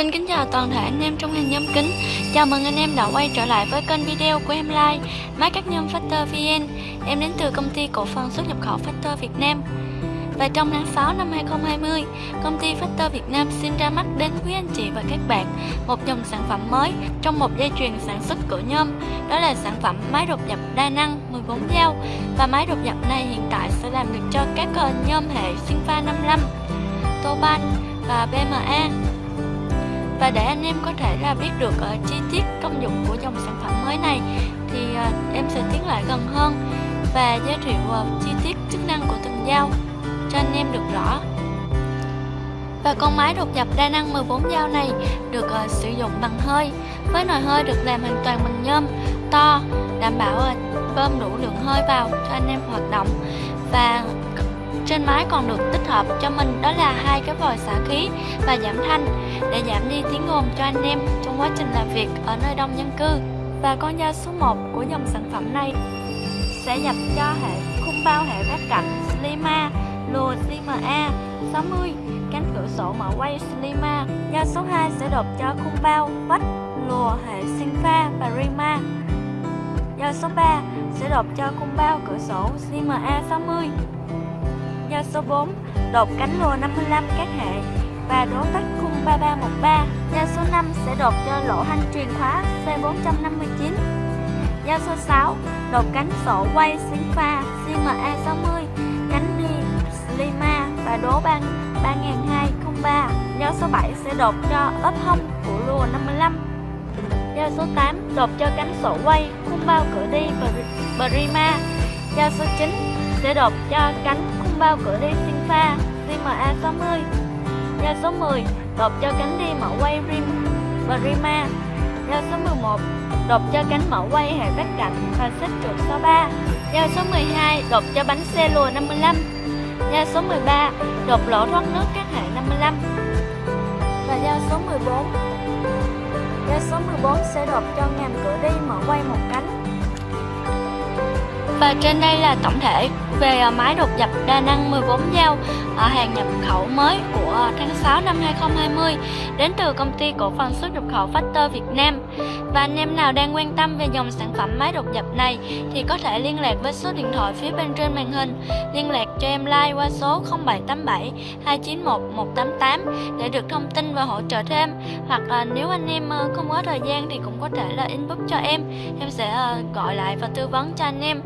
Xin kính chào toàn thể anh em trong hàng nhôm kính. Chào mừng anh em đã quay trở lại với kênh video của em Like Máy cắt nhôm Factor VN Em đến từ công ty cổ phần xuất nhập khẩu Factor Việt Nam. Và trong tháng 6 năm 2020 Công ty Factor Việt Nam xin ra mắt đến quý anh chị và các bạn Một dòng sản phẩm mới trong một dây chuyền sản xuất cửa nhôm. Đó là sản phẩm máy đột nhập đa năng 14 dao. Và máy đột nhập này hiện tại sẽ làm được cho các nhôm hệ Sinpha 55 Toban và BMA và để anh em có thể là biết được uh, chi tiết công dụng của dòng sản phẩm mới này thì uh, em sẽ tiến lại gần hơn và giới thiệu uh, chi tiết chức năng của từng dao cho anh em được rõ. Và con máy đột dập đa năng 14 dao này được uh, sử dụng bằng hơi. Với nồi hơi được làm hoàn toàn bằng nhôm to đảm bảo uh, bơm đủ lượng hơi vào cho anh em hoạt động. Và trên máy còn được tích hợp cho mình đó là hai cái vòi xả khí và giảm thanh để giảm đi tiếng ồn cho anh em trong quá trình làm việc ở nơi đông dân cư. Và con dao số 1 của dòng sản phẩm này sẽ nhập cho hệ khung bao hệ vát cạnh Slima, lùa CMA 60, cánh cửa sổ mở quay Slima. Dao số 2 sẽ đột cho khung bao vách lùa hệ Sinfa và Rima. Dao số 3 sẽ đột cho khung bao cửa sổ CMA 60 nho số 4 đột cánh lùa 55 các hệ. Và đố tách khung 3313 Nho số 5 sẽ đột cho lỗ hanh truyền khóa C459 Nho số 6 đột cánh sổ quay xuyến pha CMA60 cánh đi Lima và đố ban 3203 Nho số 7 sẽ đột cho ấp hông của lùa 55 Nho số 8 đột cho cánh sổ quay, khung bao cửa đi Brima. Nho số 9 sẽ đột cho cánh bao cửa đi sinh pha. CMA60 Nhà số 10 đột cho cánh đi mẫu quay Rim và Rima Nhà số 11 đột cho cánh mẫu quay hệ vách cạnh và xếp trượt số 3 Ga số 12 đột cho bánh xe lùa 55 Nhà số 13 đột lỗ thoát nước các hệ 55 Và giao số 14 giao số 14 sẽ đột cho ngàm cửa đi mở quay một cánh và trên đây là tổng thể về à, máy đột dập đa năng 14 dao hàng nhập khẩu mới của tháng 6 năm 2020 đến từ công ty cổ phần xuất nhập khẩu Factor Việt Nam. Và anh em nào đang quan tâm về dòng sản phẩm máy đột dập này thì có thể liên lạc với số điện thoại phía bên trên màn hình, liên lạc cho em like qua số 0787 291 188 để được thông tin và hỗ trợ thêm. Hoặc là nếu anh em ờ, không có thời gian thì cũng có thể là inbox cho em, em sẽ à, gọi lại và tư vấn cho anh em.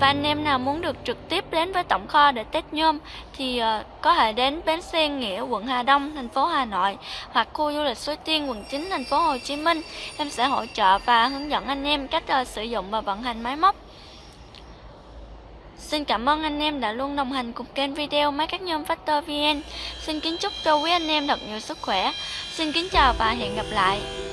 Và anh em nào muốn được trực tiếp đến với tổng kho để test nhôm thì uh, có thể đến bến xe Nghĩa, quận Hà Đông, thành phố Hà Nội hoặc khu du lịch Suối Tiên, quận 9, thành phố Hồ Chí Minh. Em sẽ hỗ trợ và hướng dẫn anh em cách uh, sử dụng và vận hành máy móc. Xin cảm ơn anh em đã luôn đồng hành cùng kênh video máy cắt nhôm Factor VN. Xin kính chúc cho quý anh em thật nhiều sức khỏe. Xin kính chào và hẹn gặp lại.